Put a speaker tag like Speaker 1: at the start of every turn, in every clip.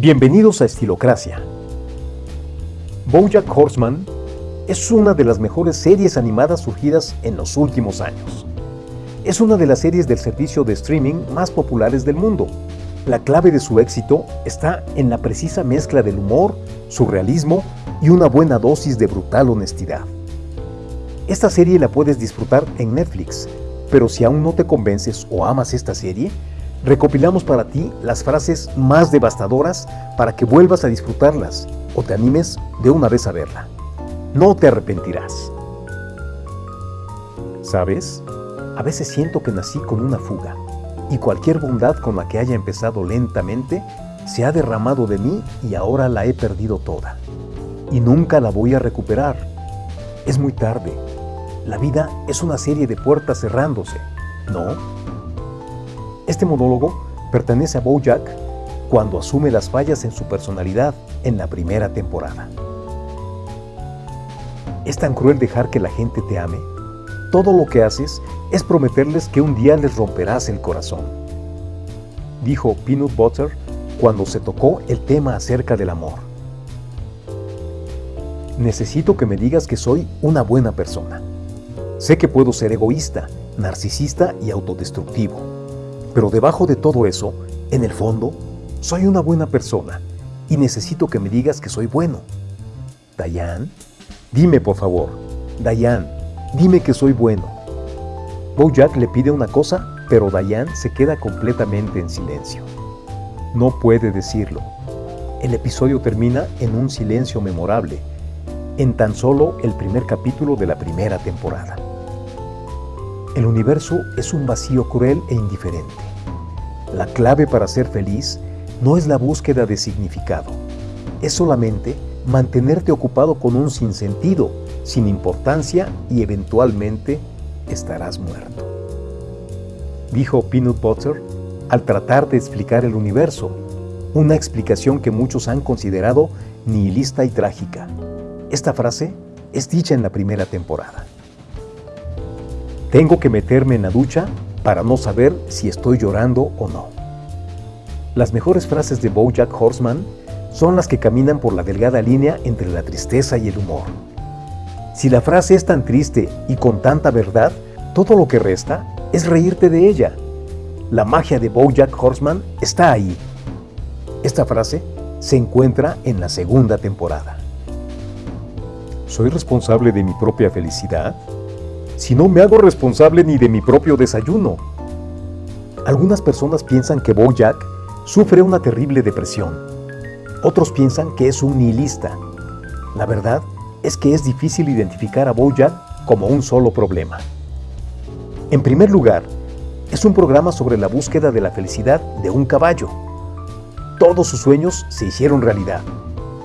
Speaker 1: Bienvenidos a Estilocracia. BoJack Horseman es una de las mejores series animadas surgidas en los últimos años. Es una de las series del servicio de streaming más populares del mundo. La clave de su éxito está en la precisa mezcla del humor, surrealismo y una buena dosis de brutal honestidad. Esta serie la puedes disfrutar en Netflix, pero si aún no te convences o amas esta serie, recopilamos para ti las frases más devastadoras para que vuelvas a disfrutarlas o te animes de una vez a verla. No te arrepentirás. ¿Sabes? A veces siento que nací con una fuga y cualquier bondad con la que haya empezado lentamente se ha derramado de mí y ahora la he perdido toda. Y nunca la voy a recuperar. Es muy tarde. La vida es una serie de puertas cerrándose, ¿no? Este monólogo pertenece a Bojack cuando asume las fallas en su personalidad en la primera temporada. Es tan cruel dejar que la gente te ame. Todo lo que haces es prometerles que un día les romperás el corazón. Dijo Peanut Butter cuando se tocó el tema acerca del amor. Necesito que me digas que soy una buena persona. Sé que puedo ser egoísta, narcisista y autodestructivo pero debajo de todo eso, en el fondo, soy una buena persona y necesito que me digas que soy bueno. Dayan, dime por favor. Dayan, dime que soy bueno. Bojack le pide una cosa, pero Dayan se queda completamente en silencio. No puede decirlo. El episodio termina en un silencio memorable, en tan solo el primer capítulo de la primera temporada. El universo es un vacío cruel e indiferente. La clave para ser feliz no es la búsqueda de significado, es solamente mantenerte ocupado con un sinsentido, sin importancia y eventualmente estarás muerto. Dijo Peanut Butter al tratar de explicar el universo, una explicación que muchos han considerado nihilista y trágica. Esta frase es dicha en la primera temporada. Tengo que meterme en la ducha para no saber si estoy llorando o no. Las mejores frases de Bojack Horseman son las que caminan por la delgada línea entre la tristeza y el humor. Si la frase es tan triste y con tanta verdad, todo lo que resta es reírte de ella. La magia de Bojack Horseman está ahí. Esta frase se encuentra en la segunda temporada. ¿Soy responsable de mi propia felicidad? Si no me hago responsable ni de mi propio desayuno? Algunas personas piensan que Bojack sufre una terrible depresión. Otros piensan que es un nihilista. La verdad es que es difícil identificar a Bojack como un solo problema. En primer lugar, es un programa sobre la búsqueda de la felicidad de un caballo. Todos sus sueños se hicieron realidad.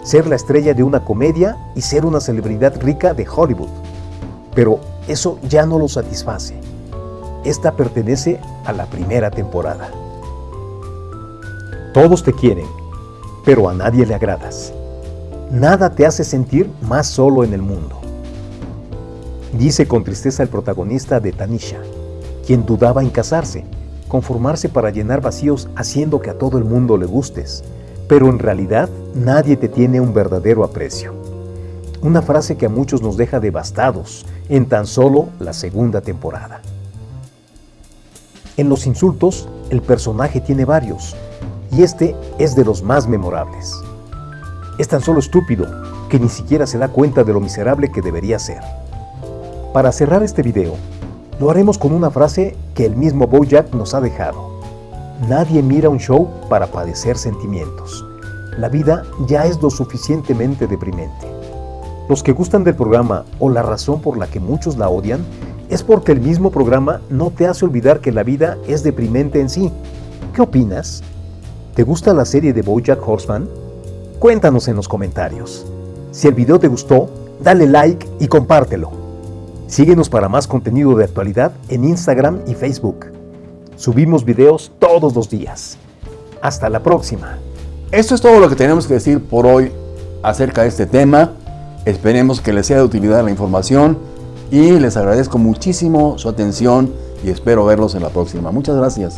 Speaker 1: Ser la estrella de una comedia y ser una celebridad rica de Hollywood. Pero eso ya no lo satisface. Esta pertenece a la primera temporada. Todos te quieren, pero a nadie le agradas. Nada te hace sentir más solo en el mundo. Dice con tristeza el protagonista de Tanisha, quien dudaba en casarse, conformarse para llenar vacíos haciendo que a todo el mundo le gustes, pero en realidad nadie te tiene un verdadero aprecio. Una frase que a muchos nos deja devastados en tan solo la segunda temporada. En los insultos, el personaje tiene varios, y este es de los más memorables. Es tan solo estúpido que ni siquiera se da cuenta de lo miserable que debería ser. Para cerrar este video, lo haremos con una frase que el mismo Bojack nos ha dejado. Nadie mira un show para padecer sentimientos. La vida ya es lo suficientemente deprimente. Los que gustan del programa o la razón por la que muchos la odian es porque el mismo programa no te hace olvidar que la vida es deprimente en sí. ¿Qué opinas? ¿Te gusta la serie de Bojack Horseman? Cuéntanos en los comentarios. Si el video te gustó, dale like y compártelo. Síguenos para más contenido de actualidad en Instagram y Facebook. Subimos videos todos los días. Hasta la próxima.
Speaker 2: Esto es todo lo que tenemos que decir por hoy acerca de este tema. Esperemos que les sea de utilidad la información y les agradezco muchísimo su atención y espero verlos en la próxima. Muchas gracias.